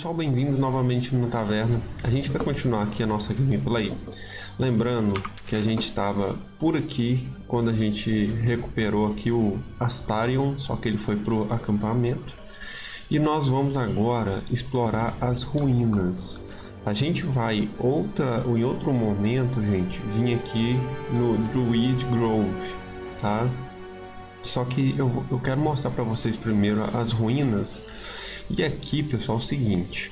pessoal, bem-vindos novamente na taverna. A gente vai continuar aqui a nossa gameplay. Lembrando que a gente estava por aqui quando a gente recuperou aqui o Astarion, só que ele foi pro acampamento. E nós vamos agora explorar as ruínas. A gente vai outra, em outro momento, gente, vir aqui no Druid Grove, tá? Só que eu, eu quero mostrar para vocês primeiro as ruínas e aqui, pessoal, é o seguinte.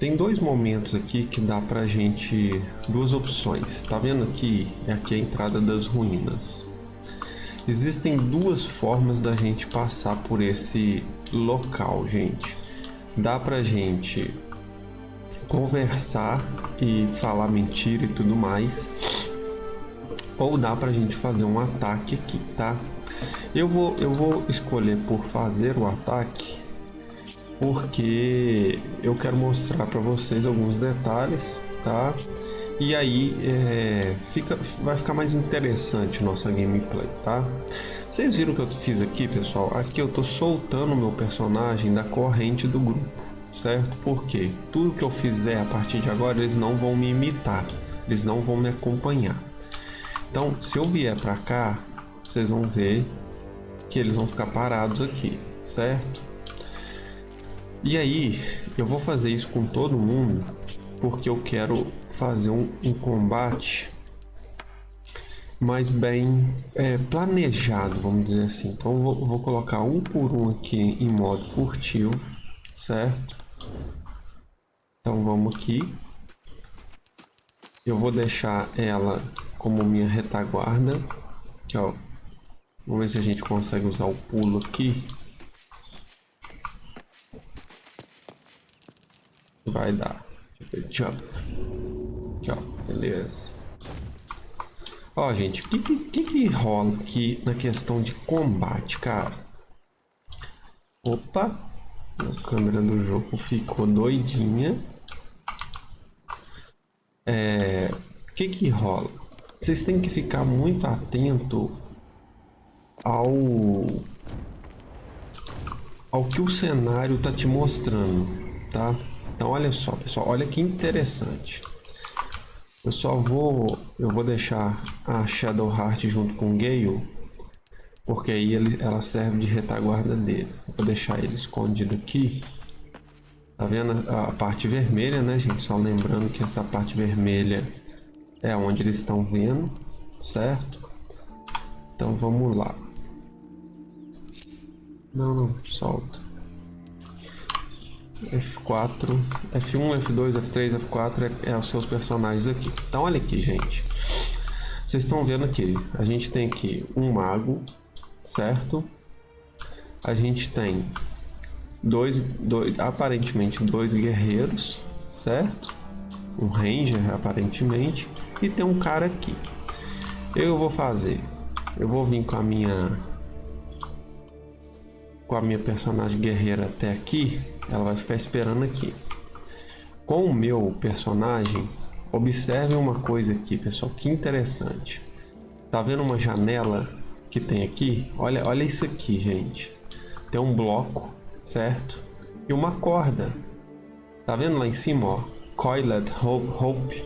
Tem dois momentos aqui que dá pra gente... Duas opções. Tá vendo aqui? É aqui a entrada das ruínas. Existem duas formas da gente passar por esse local, gente. Dá pra gente conversar e falar mentira e tudo mais. Ou dá pra gente fazer um ataque aqui, tá? Eu vou, eu vou escolher por fazer o ataque porque eu quero mostrar para vocês alguns detalhes, tá? E aí é, fica, vai ficar mais interessante nossa gameplay, tá? Vocês viram o que eu fiz aqui, pessoal? Aqui eu tô soltando o meu personagem da corrente do grupo, certo? Porque tudo que eu fizer a partir de agora, eles não vão me imitar, eles não vão me acompanhar. Então, se eu vier para cá, vocês vão ver que eles vão ficar parados aqui, certo? E aí, eu vou fazer isso com todo mundo, porque eu quero fazer um, um combate mais bem é, planejado, vamos dizer assim. Então, vou, vou colocar um por um aqui em modo furtivo, certo? Então, vamos aqui. Eu vou deixar ela como minha retaguarda. Aqui, ó. Vamos ver se a gente consegue usar o pulo aqui. Vai dar. Jump. Ó. Beleza. Ó, gente, o que, que, que rola aqui na questão de combate, cara? Opa! A câmera do jogo ficou doidinha. É... O que que rola? Vocês têm que ficar muito atento ao ao que o cenário tá te mostrando, tá? Então olha só, pessoal, olha que interessante. Eu só vou, eu vou deixar a Shadow Heart junto com o Gale, porque aí ele, ela serve de retaguarda dele. Vou deixar ele escondido aqui. Tá vendo a, a parte vermelha, né, gente? Só lembrando que essa parte vermelha é onde eles estão vendo, certo? Então vamos lá. Não, não, solta. F4, F1, F2, F3, F4 é, é os seus personagens aqui. Então olha aqui, gente. Vocês estão vendo aqui, a gente tem aqui um mago, certo? A gente tem dois, dois aparentemente dois guerreiros, certo? Um ranger, aparentemente, e tem um cara aqui. Eu vou fazer, eu vou vir com a minha com a minha personagem guerreira até aqui ela vai ficar esperando aqui. Com o meu personagem, observe uma coisa aqui, pessoal, que interessante. Tá vendo uma janela que tem aqui? Olha, olha isso aqui, gente. Tem um bloco, certo? E uma corda. Tá vendo lá em cima, ó? Coiled Hope.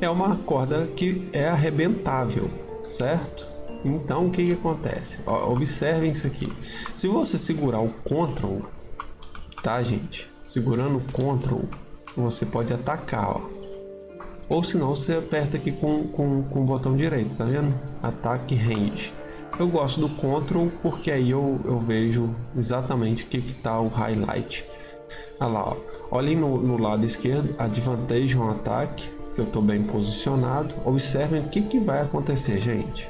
É uma corda que é arrebentável, certo? Então, o que, que acontece? Ó, observem isso aqui. Se você segurar o Ctrl tá, gente? Segurando o Ctrl, você pode atacar, ó. Ou se não, você aperta aqui com, com, com o botão direito, tá vendo? Ataque Range. Eu gosto do Ctrl porque aí eu, eu vejo exatamente o que está o highlight. Olha lá, ó. olhem no, no lado esquerdo, Advantage on Ataque, que eu estou bem posicionado. Observem o que, que vai acontecer, gente.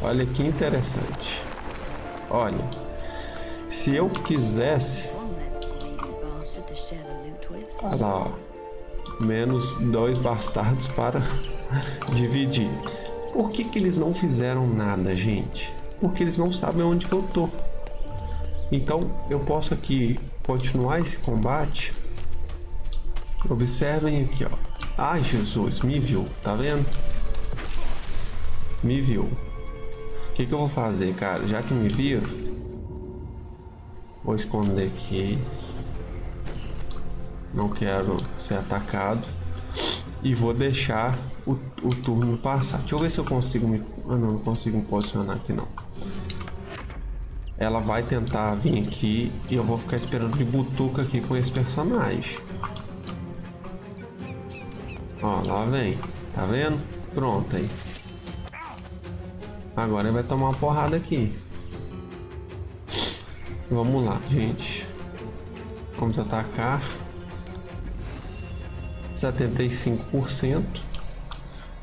Olha que interessante. Olha, se eu quisesse... Olha lá, ó. Menos dois bastardos para dividir. Por que, que eles não fizeram nada, gente? Porque eles não sabem onde que eu tô. Então, eu posso aqui continuar esse combate. Observem aqui, ó. Ai, Jesus, me viu, tá vendo? Me viu. O que, que eu vou fazer, cara? Já que me viu, Vou esconder aqui. Não quero ser atacado. E vou deixar o, o turno passar. Deixa eu ver se eu consigo me... Ah, não, não consigo me posicionar aqui não. Ela vai tentar vir aqui e eu vou ficar esperando de butuca aqui com esse personagem. Ó, lá vem. Tá vendo? Pronto aí. Agora ele vai tomar uma porrada aqui. Vamos lá, gente. Vamos atacar. 75%.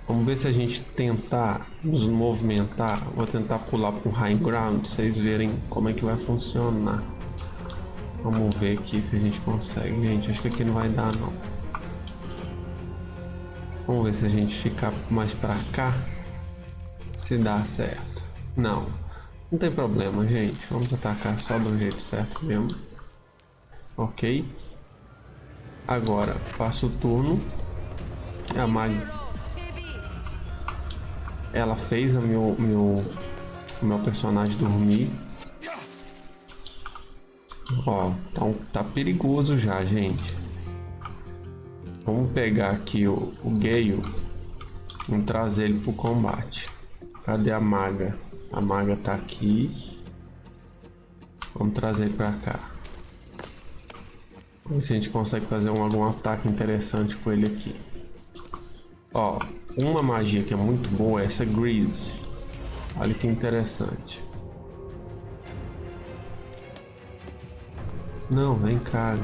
Vamos ver se a gente tentar nos movimentar. Vou tentar pular para um high ground, vocês verem como é que vai funcionar. Vamos ver aqui se a gente consegue. Gente, acho que aqui não vai dar não. Vamos ver se a gente ficar mais para cá. Se dá certo. Não. Não tem problema, gente. Vamos atacar só do jeito certo mesmo. Ok. Agora, passo o turno. A Mag... Ela fez o meu, meu, meu personagem dormir. Ó, um, tá perigoso já, gente. Vamos pegar aqui o, o Gale. Vamos trazer ele pro combate. Cadê a maga? A maga tá aqui. Vamos trazer pra cá. Vamos ver se a gente consegue fazer um, algum ataque interessante com ele aqui. Ó, uma magia que é muito boa é essa Grease. Olha que interessante. Não, vem cá.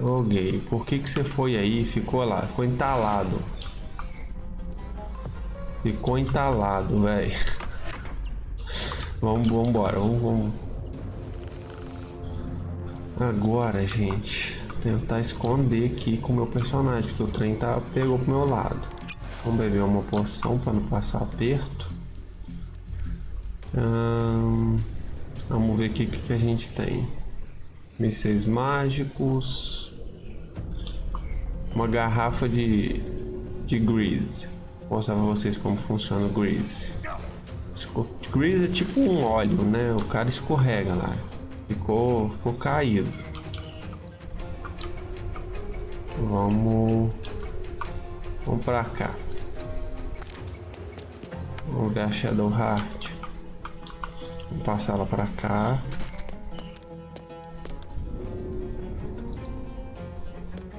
Oh, gay, por que que você foi aí e ficou lá? Ficou entalado. Ficou entalado, velho. vamos, vamos embora, vamos, vamos. Agora, gente, tentar esconder aqui com o meu personagem, porque o trem tá, pegou pro meu lado. Vamos beber uma poção para não passar aperto. Hum, vamos ver o que, que a gente tem. Mísseis mágicos. Uma garrafa de, de grease. Mostrar pra vocês como funciona o grease. Grease é tipo um óleo, né? O cara escorrega lá. Ficou, ficou caído. Vamos... Vamos pra cá. Vamos ver a Shadow Heart. Vamos passar ela pra cá.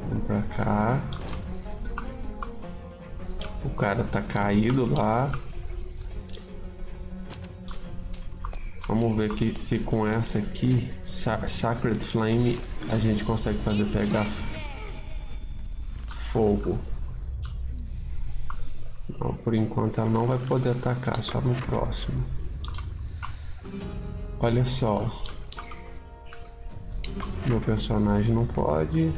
Vamos pra cá. O cara tá caído lá. Vamos ver aqui se com essa aqui, Sacred Flame, a gente consegue fazer pegar fogo. Não, por enquanto ela não vai poder atacar, só no próximo. Olha só. Meu personagem não pode.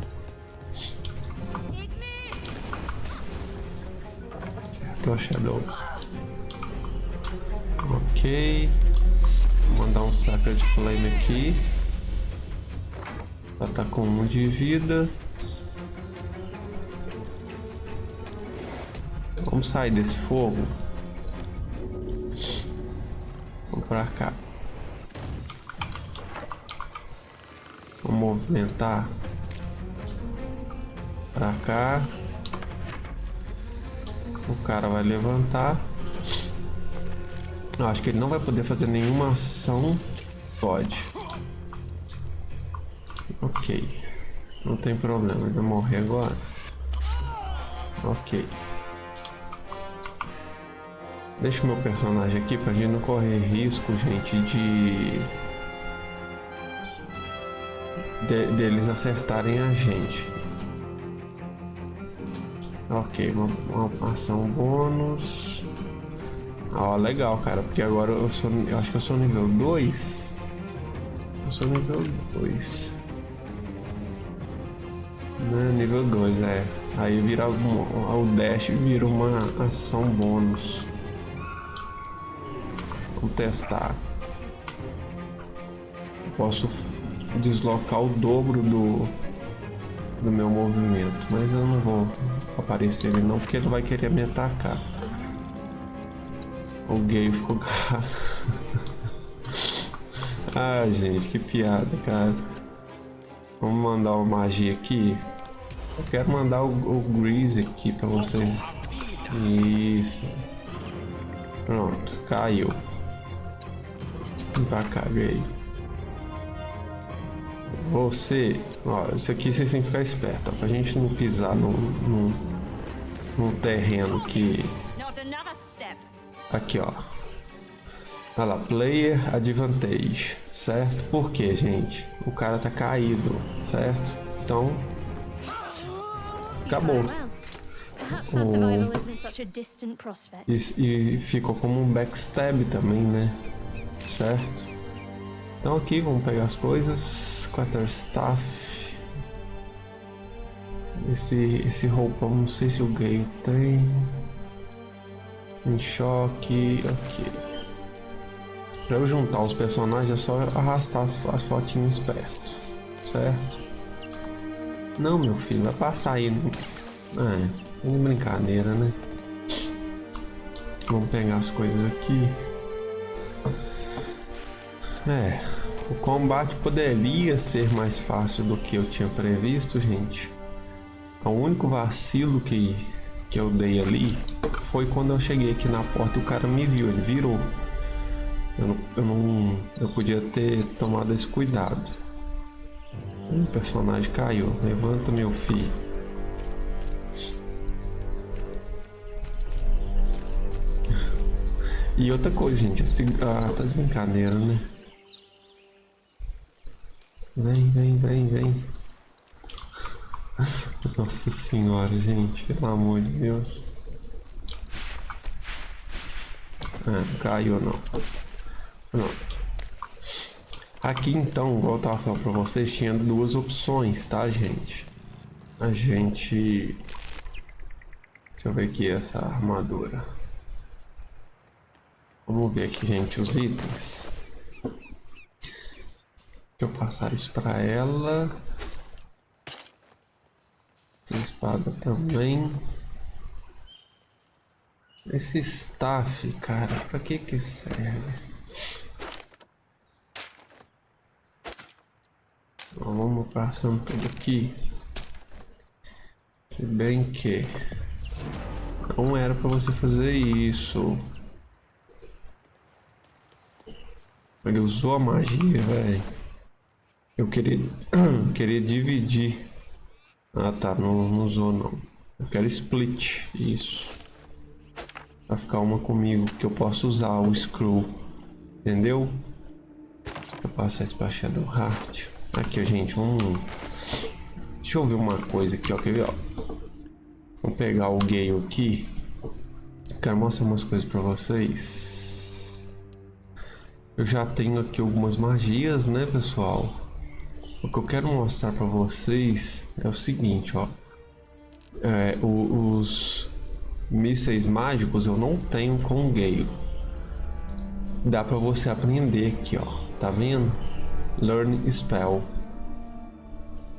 Certo, Shadow. Ok. Vou mandar um Sacred Flame aqui. Ela tá com um de vida. Vamos sair desse fogo. Vamos pra cá. Vamos movimentar pra cá. O cara vai levantar. Eu acho que ele não vai poder fazer nenhuma ação. Pode. Ok. Não tem problema, ele vai morrer agora. Ok. Deixa o meu personagem aqui pra gente não correr risco, gente, de... de deles acertarem a gente. Ok, uma, uma ação bônus. Ó, legal, cara, porque agora eu sou. Eu acho que eu sou nível 2. Eu sou nível 2. Né, nível 2, é. Aí vira um, o dash vira uma ação bônus. Vamos testar. Eu posso deslocar o dobro do, do meu movimento, mas eu não vou aparecer ele não, porque ele vai querer me atacar. O gay ficou ah, gente, que piada, cara. Vamos mandar uma magia aqui. Eu quero mandar o, o Grease aqui pra vocês. Isso. Pronto, caiu. Vem pra cá, veio. Você, ó, isso aqui vocês têm que ficar esperto, ó, pra gente não pisar num, num, num terreno que... Aqui, ó. Olha lá, player advantage, certo? Por quê, gente? O cara tá caído, certo? Então, acabou. O... E, e ficou como um backstab também, né? Certo? Então aqui, vamos pegar as coisas. Quarterstaff. Esse, esse roupão, não sei se o Gale tem. Em choque, ok. Pra eu juntar os personagens é só arrastar as, as fotinhas perto, certo? Não, meu filho, vai passar aí. No... É, tem brincadeira, né? Vamos pegar as coisas aqui. É, o combate poderia ser mais fácil do que eu tinha previsto, gente. O único vacilo que, que eu dei ali foi quando eu cheguei aqui na porta e o cara me viu, ele virou. Eu não, eu não. Eu podia ter tomado esse cuidado. Um personagem caiu. Levanta, meu filho. E outra coisa, gente. Esse, ah, tá de brincadeira, né? Vem, vem, vem, vem. Nossa senhora, gente. Pelo amor de Deus. Ah, não caiu não. Pronto. Aqui então, igual eu tava falando pra vocês, tinha duas opções, tá, gente? A gente... Deixa eu ver aqui essa armadura. Vamos ver aqui, gente, os itens. Deixa eu passar isso pra ela. Tem espada também. Esse staff, cara, pra que que serve? vamos passando tudo aqui. Se bem que não era para você fazer isso. Ele usou a magia, velho. Eu queria, queria dividir. Ah tá, não, não usou não. Eu quero split, isso. Pra ficar uma comigo, que eu posso usar o screw. Entendeu? Eu passar isso pra Shadow Heart. Aqui, gente, vamos... Deixa eu ver uma coisa aqui, ó. Quer ver, ó? Vamos pegar o Gale aqui. Quero mostrar umas coisas pra vocês. Eu já tenho aqui algumas magias, né, pessoal? O que eu quero mostrar pra vocês é o seguinte, ó. É, o, os mísseis mágicos eu não tenho com Gale. Dá pra você aprender aqui, ó. Tá vendo? Learn Spell.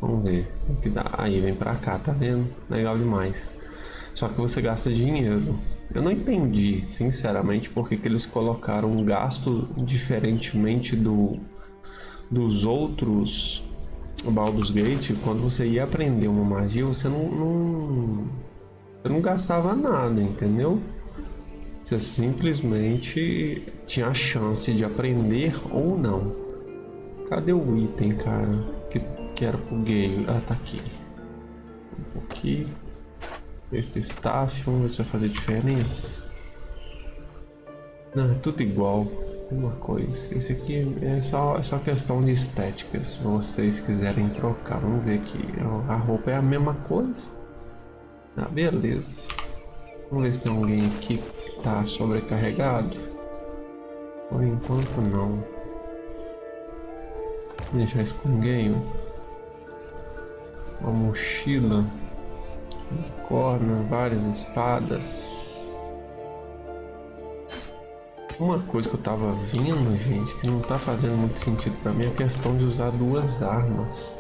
Vamos ver o que dá. Aí vem pra cá, tá vendo? Legal demais. Só que você gasta dinheiro. Eu não entendi, sinceramente, porque que eles colocaram um gasto diferentemente do dos outros Baldur's Gate. Quando você ia aprender uma magia, você não, não, você não gastava nada, entendeu? Você simplesmente tinha a chance de aprender ou não. Cadê o item, cara? Que, que era pro gay? Ah, tá aqui. Aqui. Este staff, vamos ver se vai fazer diferença. Não, é tudo igual. Uma coisa. Esse aqui é só, é só questão de estética. Se vocês quiserem trocar, vamos ver aqui. A roupa é a mesma coisa. Ah, beleza. Vamos ver se tem alguém aqui que tá sobrecarregado. Por enquanto não. Deixar isso com ninguém. Uma mochila. Uma corna, várias espadas. Uma coisa que eu tava vendo, gente, que não tá fazendo muito sentido pra mim é a questão de usar duas armas.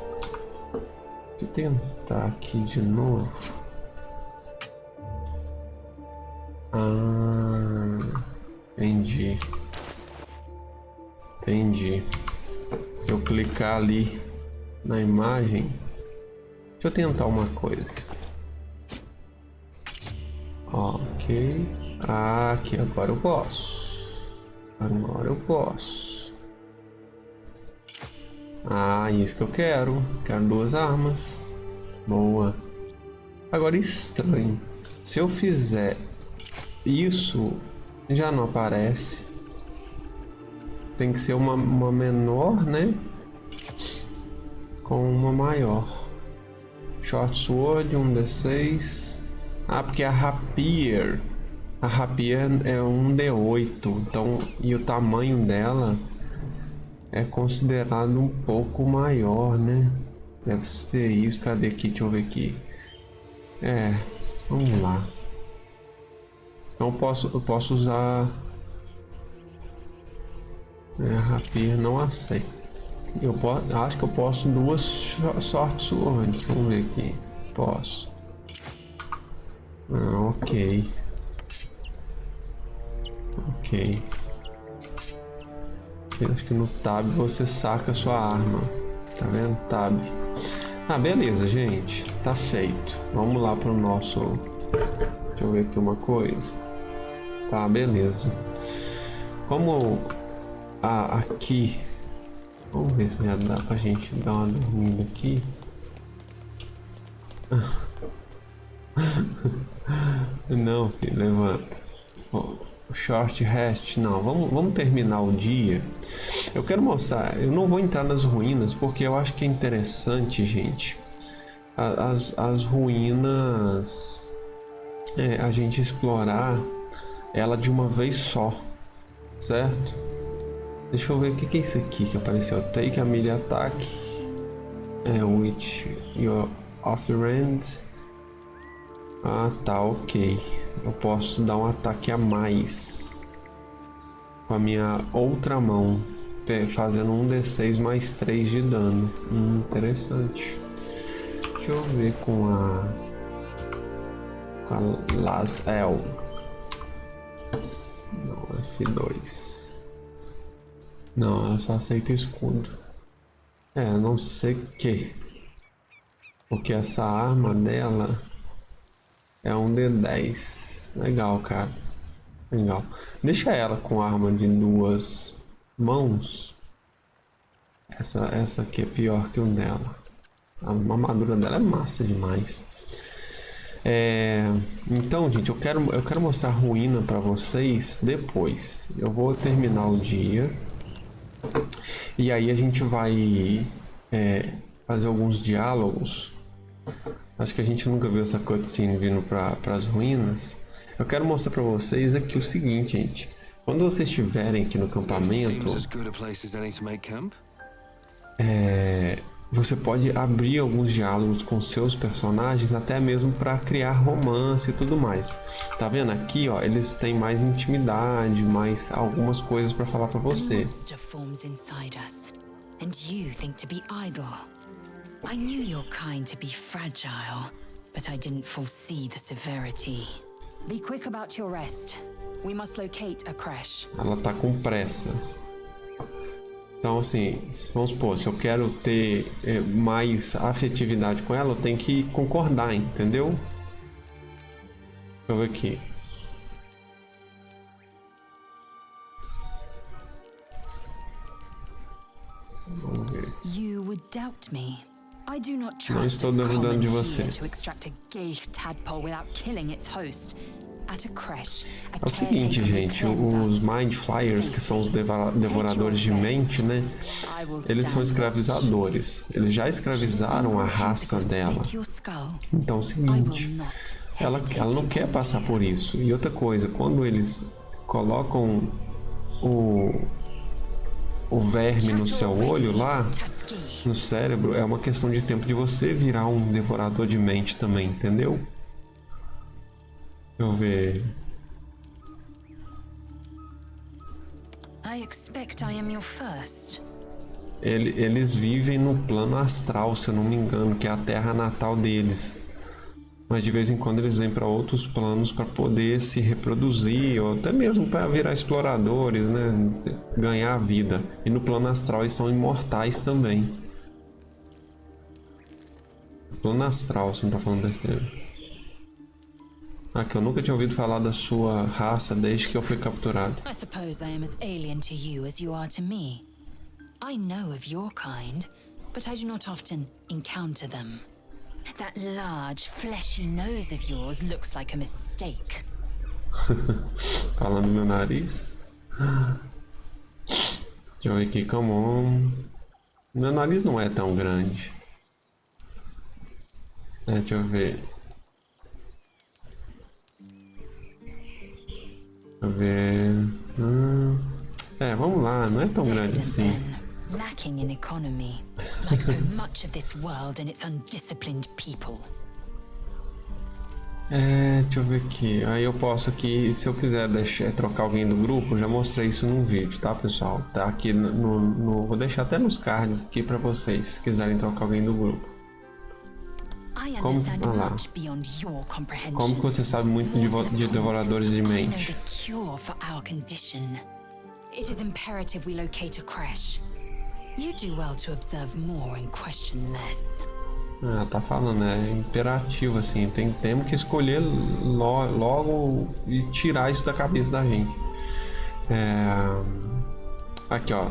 Deixa eu tentar aqui de novo. Ah, entendi. Entendi. Se eu clicar ali na imagem, deixa eu tentar uma coisa. Ok. Ah, aqui agora eu posso. Agora eu posso. Ah, isso que eu quero. Quero duas armas. Boa. Agora estranho. Se eu fizer isso, já não aparece. Tem que ser uma, uma menor, né? Com uma maior. Short Sword, um D6. Ah, porque a Rapier... A Rapier é um D8, então... E o tamanho dela é considerado um pouco maior, né? Deve ser isso. Cadê aqui? Deixa eu ver aqui. É, vamos lá. Então posso, eu posso usar... É, Rapier não aceita. Eu posso, acho que eu posso duas sortes antes. Vamos ver aqui. Posso. Ah, ok. Ok. Acho que no tab você saca a sua arma. Tá vendo? Tab. Ah, beleza, gente. Tá feito. Vamos lá pro nosso... Deixa eu ver aqui uma coisa. Tá, beleza. Como a, aqui... Vamos ver se já dá pra gente dar uma dormida aqui. Não, filho, levanta. Short rest, não. Vamos, vamos terminar o dia. Eu quero mostrar. Eu não vou entrar nas ruínas porque eu acho que é interessante, gente. As, as ruínas. É, a gente explorar ela de uma vez só, certo? Deixa eu ver o que, é isso aqui que apareceu. Take a melee attack. É, which your offhand. Ah, tá, ok. Eu posso dar um ataque a mais com a minha outra mão, fazendo um D6 mais 3 de dano. Hum, interessante. Deixa eu ver com a com a Las El. Não, F2. Não, ela só aceita escudo. É, não sei que. Porque essa arma dela é um D10. Legal, cara. Legal. Deixa ela com arma de duas mãos. Essa, essa aqui é pior que o dela. A armadura dela é massa demais. É, então, gente, eu quero, eu quero mostrar a ruína para vocês depois. Eu vou terminar o dia. E aí a gente vai é, fazer alguns diálogos Acho que a gente nunca viu essa cutscene vindo para as ruínas. Eu quero mostrar para vocês aqui o seguinte, gente. Quando vocês estiverem aqui no acampamento, é, você pode abrir alguns diálogos com seus personagens, até mesmo para criar romance e tudo mais. Tá vendo aqui, ó? Eles têm mais intimidade, mais algumas coisas para falar para você. I knew your kind to be fragile, but I didn't foresee the severity. Be quick about your rest. We must locate a crash. Ela tá com pressa. Então, assim, vamos supor, se eu quero ter é, mais afetividade com ela, eu tenho que concordar, entendeu? Deixa eu ver aqui. Vamos ver. You would doubt me. Não estou duvidando de você. É o seguinte, gente, os Mind Flyers, que são os devoradores de mente, né? Eles são escravizadores. Eles já escravizaram a raça dela. Então é o seguinte, ela, ela não quer passar por isso. E outra coisa, quando eles colocam o, o verme no seu olho lá, no cérebro, é uma questão de tempo de você virar um devorador de mente também, entendeu? Deixa eu ver. Ele, eles vivem no plano astral, se eu não me engano, que é a terra natal deles. Mas de vez em quando eles vêm para outros planos para poder se reproduzir ou até mesmo para virar exploradores, né? Ganhar vida. E no plano astral eles são imortais também. Plano astral, você não tá falando besteira. Ah, que eu nunca tinha ouvido falar da sua raça desde que eu fui capturado. I suppose I am as alien to you as you are to me. I know of your kind, but I do not often encounter them. That large, fleshy nose of yours looks like a mistake. Falando meu nariz. Deixa eu ver aqui, come on. Meu nariz não é tão grande. É, deixa eu ver. Deixa eu ver. Hum, é, vamos lá, não é tão grande assim. Lacking in economy, like so much of this world and its undisciplined people. É, deixa eu ver aqui. Aí eu posso aqui, se eu quiser deixar, trocar alguém do grupo, já mostrei isso num vídeo, tá, pessoal? Tá aqui no, no- no- vou deixar até nos cards aqui pra vocês, se quiserem trocar alguém do grupo. Como- ah lá. Como que você sabe muito de, de devoradores de mente? It is imperative we locate a crash. You do well to observe more and question less. Ah, tá falando, é imperativo assim, tem, temos que escolher lo- logo e tirar isso da cabeça da gente. É, Aqui ó,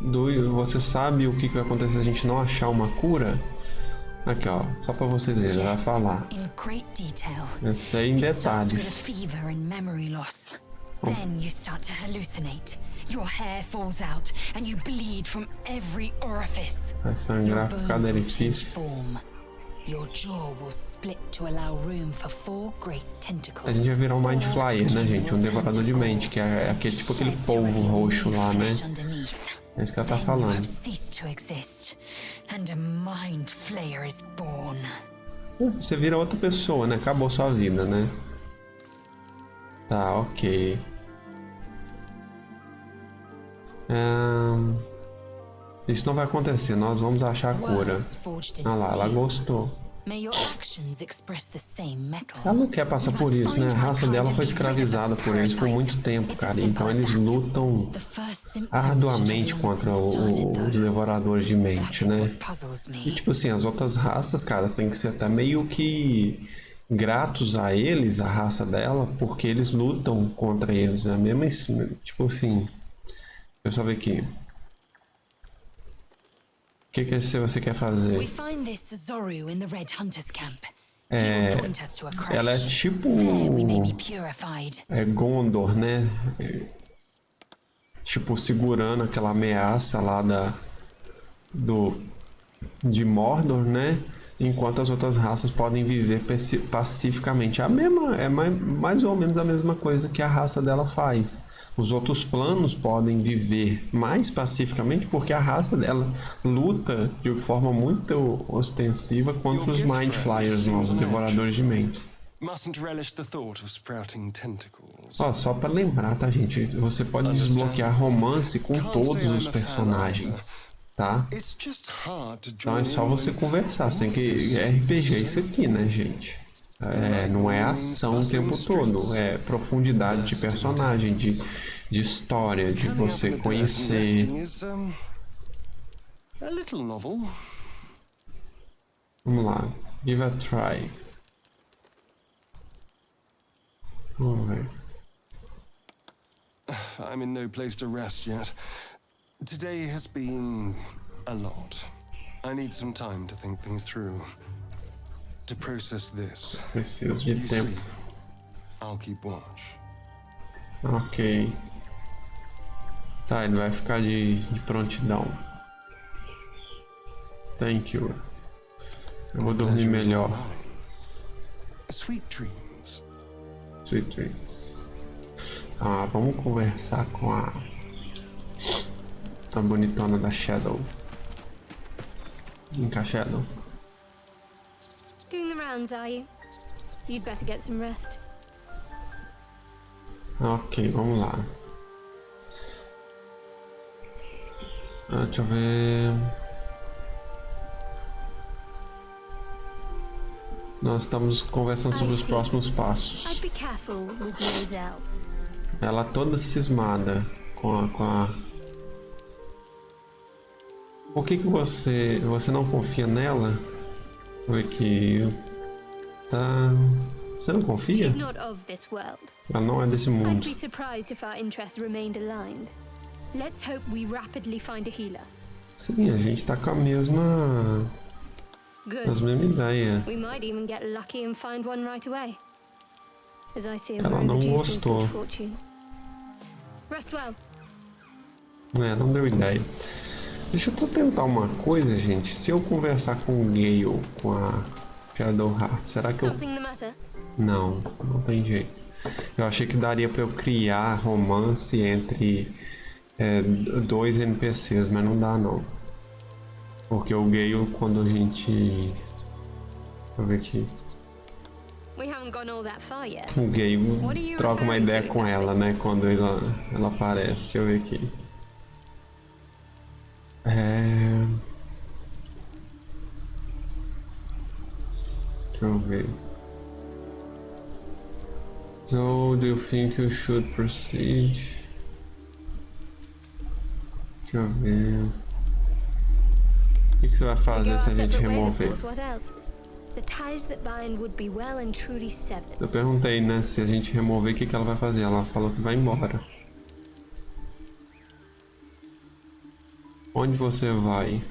do, você sabe o que, que vai acontecer se a gente não achar uma cura? Aqui ó, só pra vocês verem, vai falar. Eu sei em detalhes. Then you start to hallucinate. Your hair falls out and you bleed from every orifice. Vai Your sangrar por cada orifício. Your jaw will split to allow room for four great tentacles. A gente vai virar um Mind Flyer, né, gente? Um devorador de mente, que é aquele tipo aquele polvo roxo lá, né? É isso que ela tá falando. Você vira outra pessoa, né? Acabou sua vida, né? Tá, ok. Isso não vai acontecer, nós vamos achar a cura. Ah lá, ela gostou. Ela não quer passar por isso, né? A raça dela foi escravizada por eles por muito tempo, cara. Então eles lutam arduamente contra o- os devoradores de mente, né? E tipo assim, as outras raças, cara, têm que ser até meio que gratos a eles, a raça dela, porque eles lutam contra eles. A mesma, es- tipo assim, deixa eu só ver aqui. O que que você quer fazer? É. Ela é tipo é Gondor, né? É, tipo segurando aquela ameaça lá da do de Mordor, né? Enquanto as outras raças podem viver paci- pacificamente. A mesma é mais, mais ou menos a mesma coisa que a raça dela faz. Os outros planos podem viver mais pacificamente porque a raça dela luta de forma muito ostensiva contra os Mind Flyers novos, devoradores de mentes. Ó, só pra lembrar, tá, gente? Você pode desbloquear romance com todos os personagens, tá? Então é só você conversar. All que. this É RPG isso aqui, né, gente? É, não é ação o tempo todo, é profundidade de personagem, de, de história, de você conhecer. Vamos lá, give a try. Vamos ver. I'm in no place to rest yet. Today has been a lot. I need some time to think things through. To process this. Preciso de tempo. I'll keep watch. Ok. Tá, ele vai ficar de, de prontidão. Thank you. Eu vou dormir melhor. Sweet dreams. Sweet dreams. Ah, vamos conversar com a. A bonitona da Shadow. Shadow. Doing the rounds, are you? You'd better get some rest. Ok, vamos lá. Ah, deixa eu ver. Nós estamos conversando sobre os próximos passos. Ela toda cismada com a, com a... Por que que você... Você não confia nela? Foi que... Tá... Você não confia? Ela não é desse mundo. Sim, a gente tá com a mesma... As mesma ideia. Ela não gostou. É, não deu ideia. Deixa eu tentar uma coisa, gente. Se eu conversar com o Gale, com a Shadowheart, será que eu... Não, não tem jeito. Eu achei que daria pra eu criar romance entre é, dois NPCs, mas não dá não. Porque o Gale, quando a gente... Deixa eu ver aqui. O Gale troca uma ideia com ela, né? Quando ela, ela aparece. Deixa eu ver aqui. É... Deixa eu ver. So, do you think you should proceed? Deixa eu ver. O que, que você vai fazer se a gente remover? Eu perguntei, né, se a gente remover, o que, que ela vai fazer? Ela falou que vai embora. Onde você vai?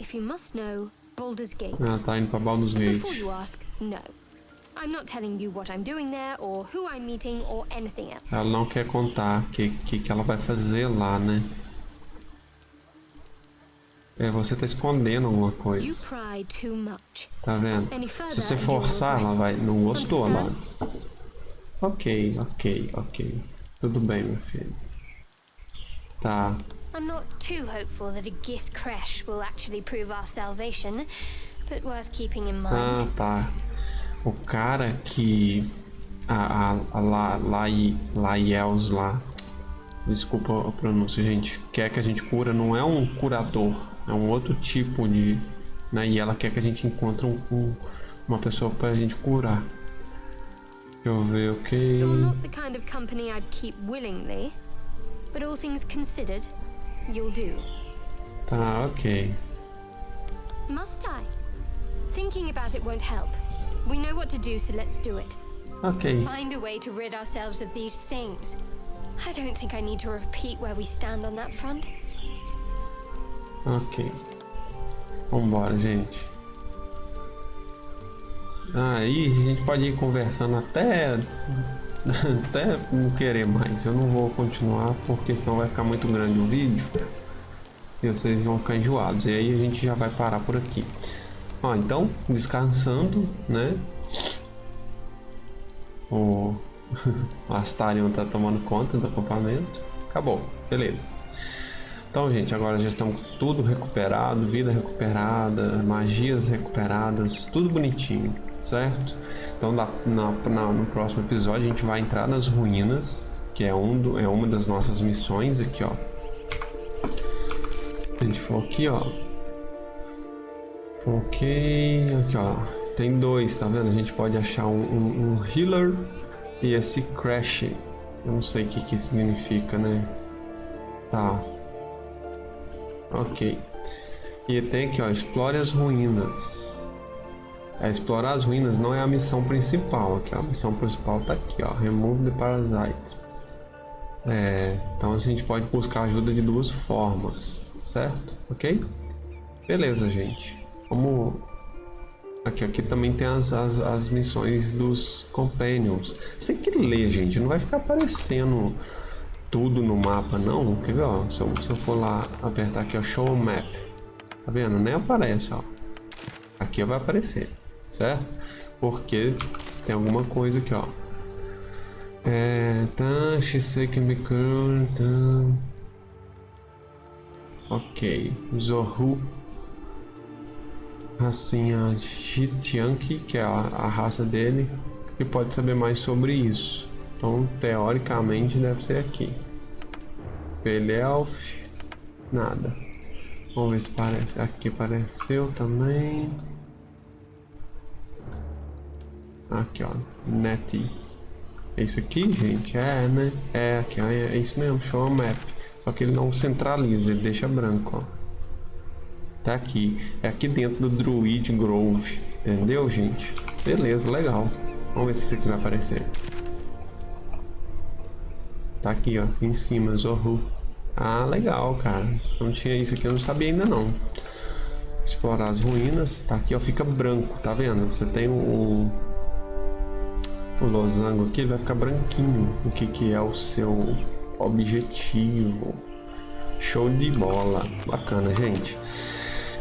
If you must know, Baldur's Gate. Ela tá indo pra Baldur's Gate. Before you ask, no. I'm not telling you what I'm doing there, or who I'm meeting, or anything else. Ela não quer contar o que, que, que ela vai fazer lá, né? É, você tá escondendo alguma coisa. Tá vendo? Se você forçar, ela vai. Não gostou lá. Understand? Ok, ok, ok. Tudo bem, meu filho. Tá. I'm not too hopeful that a Gith crash will actually prove our salvation, but worth keeping in mind. Ah, tá. O cara que. A, a, a La, Lai, Laiels lá. Desculpa a pronúncia, gente. Quer que a gente cura, não é um curador. É um outro tipo de. Né? E ela quer que a gente encontre um, um- uma pessoa pra gente curar. Deixa eu ver, ok. You're not the kind of company I'd keep willingly, but all things considered, you'll do. Tá, ok. Must I? Thinking about it won't help. We know what to do, so let's do it. Ok. Find a way to rid ourselves of these things. I don't think I need to repeat where we stand on that front. Ok. Vambora, gente. Aí a gente pode ir conversando até. até não querer mais. Eu não vou continuar porque senão vai ficar muito grande o vídeo. E vocês vão ficar enjoados. E aí a gente já vai parar por aqui. Ó, então, descansando, né? O, o Astarion tá tomando conta do acampamento. Acabou, beleza. Então, gente, agora já estamos tudo recuperado, vida recuperada, magias recuperadas, tudo bonitinho, certo? Então, na, na- no próximo episódio, a gente vai entrar nas ruínas, que é, um do- é uma das nossas missões aqui, ó. A gente for aqui, ó. Ok, aqui, ó. Tem dois, tá vendo? A gente pode achar um, um- um healer e esse crash. Eu não sei o que que significa, né? Tá. Ok. E tem aqui, ó, explore as ruínas. É, explorar as ruínas não é a missão principal aqui, ó. A missão principal tá aqui, ó. Remove the parasite. É, então a gente pode buscar ajuda de duas formas, certo? Ok? Beleza, gente. Vamos... Aqui, aqui também tem as, as, as missões dos Companions. Você tem que ler, gente. Não vai ficar aparecendo tudo no mapa, não. Quer ver, ó? Se eu, se eu for lá apertar aqui, ó, Show Map. Tá vendo? Nem aparece, ó. Aqui vai aparecer, certo? Porque tem alguma coisa aqui, ó. É... Tá, Shisei can tá. Ok. Zohu. Racinha Jitianki, que é a, a raça dele, que pode saber mais sobre isso. Então, teoricamente, deve ser aqui. Pelelf, nada. Vamos ver se parece. Aqui apareceu também. Aqui, ó. Net. É isso aqui, gente? É, né? É, aqui, ó. É isso mesmo. Show map. Só que ele não centraliza, ele deixa branco, ó. Tá aqui. É aqui dentro do Druid Grove. Entendeu, gente? Beleza, legal. Vamos ver se isso aqui vai aparecer. Tá aqui, ó. Em cima, Zorro. Ah, legal, cara. Não tinha isso aqui, eu não sabia ainda não. Explorar as ruínas. Tá aqui, ó. Fica branco, tá vendo? Você tem o... O losango aqui, ele vai ficar branquinho. O que que é o seu objetivo. Show de bola. Bacana, gente.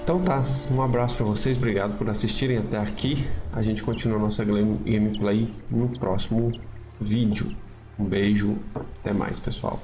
Então tá, um abraço para vocês, obrigado por assistirem até aqui. A gente continua nossa gameplay no próximo vídeo. Um beijo, até mais pessoal.